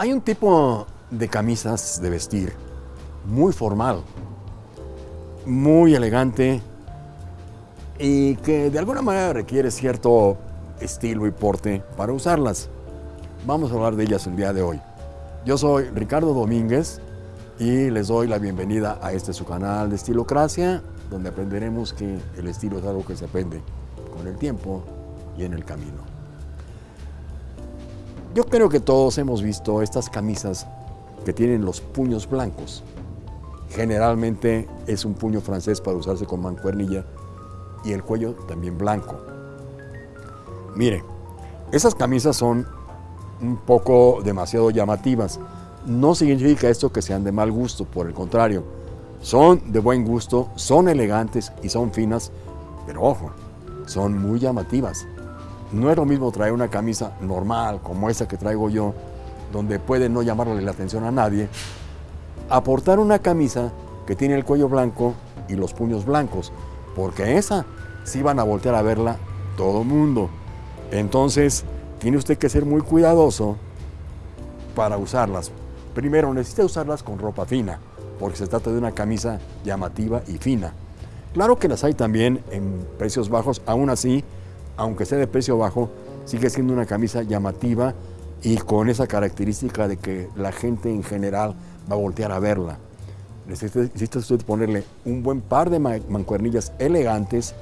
Hay un tipo de camisas de vestir muy formal, muy elegante y que de alguna manera requiere cierto estilo y porte para usarlas. Vamos a hablar de ellas el día de hoy. Yo soy Ricardo Domínguez y les doy la bienvenida a este su canal de Estilocracia, donde aprenderemos que el estilo es algo que se aprende con el tiempo y en el camino. Yo creo que todos hemos visto estas camisas que tienen los puños blancos. Generalmente es un puño francés para usarse con mancuernilla y el cuello también blanco. Mire, esas camisas son un poco demasiado llamativas. No significa esto que sean de mal gusto, por el contrario. Son de buen gusto, son elegantes y son finas, pero ojo, son muy llamativas. No es lo mismo traer una camisa normal como esa que traigo yo, donde puede no llamarle la atención a nadie, aportar una camisa que tiene el cuello blanco y los puños blancos, porque esa sí van a voltear a verla todo mundo. Entonces, tiene usted que ser muy cuidadoso para usarlas. Primero, necesita usarlas con ropa fina, porque se trata de una camisa llamativa y fina. Claro que las hay también en precios bajos, aún así, aunque sea de precio bajo, sigue siendo una camisa llamativa y con esa característica de que la gente en general va a voltear a verla. Necesita, usted ponerle un buen par de mancuernillas elegantes,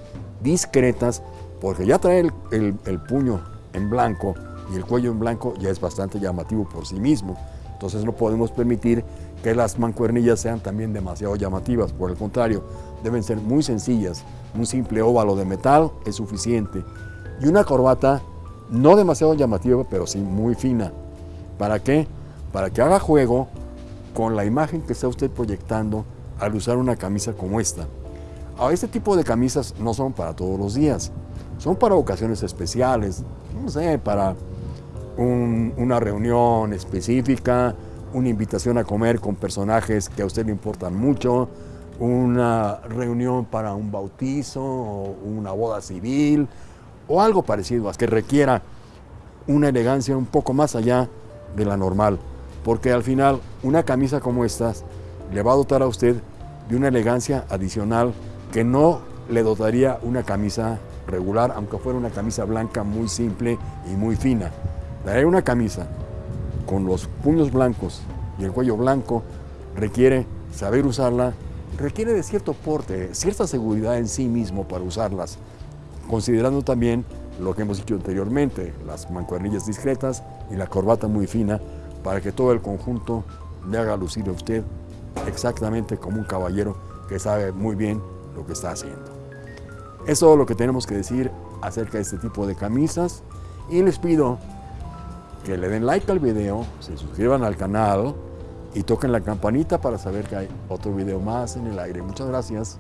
discretas, porque ya trae el, puño en blanco y el cuello en blanco ya es bastante llamativo por sí mismo. Entonces no podemos permitir que las mancuernillas sean también demasiado llamativas. Por el contrario, deben ser muy sencillas. Un simple óvalo de metal es suficiente y una corbata no demasiado llamativa, pero sí muy fina. ¿Para qué? Para que haga juego con la imagen que está usted proyectando al usar una camisa como esta. Este tipo de camisas no son para todos los días, son para ocasiones especiales, no sé, para una reunión específica, una invitación a comer con personajes que a usted le importan mucho, una reunión para un bautizo o una boda civil, o algo parecido, a que requiera una elegancia un poco más allá de la normal, porque al final una camisa como esta le va a dotar a usted de una elegancia adicional que no le dotaría una camisa regular, aunque fuera una camisa blanca muy simple y muy fina. Traer una camisa con los puños blancos y el cuello blanco requiere saber usarla, requiere de cierto porte, cierta seguridad en sí mismo para usarlas considerando también lo que hemos dicho anteriormente, las mancuernillas discretas y la corbata muy fina, para que todo el conjunto le haga lucir a usted exactamente como un caballero que sabe muy bien lo que está haciendo. Es todo lo que tenemos que decir acerca de este tipo de camisas y les pido que le den like al video, se suscriban al canal y toquen la campanita para saber que hay otro video más en el aire. Muchas gracias.